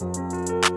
Música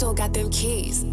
Vato got them keys.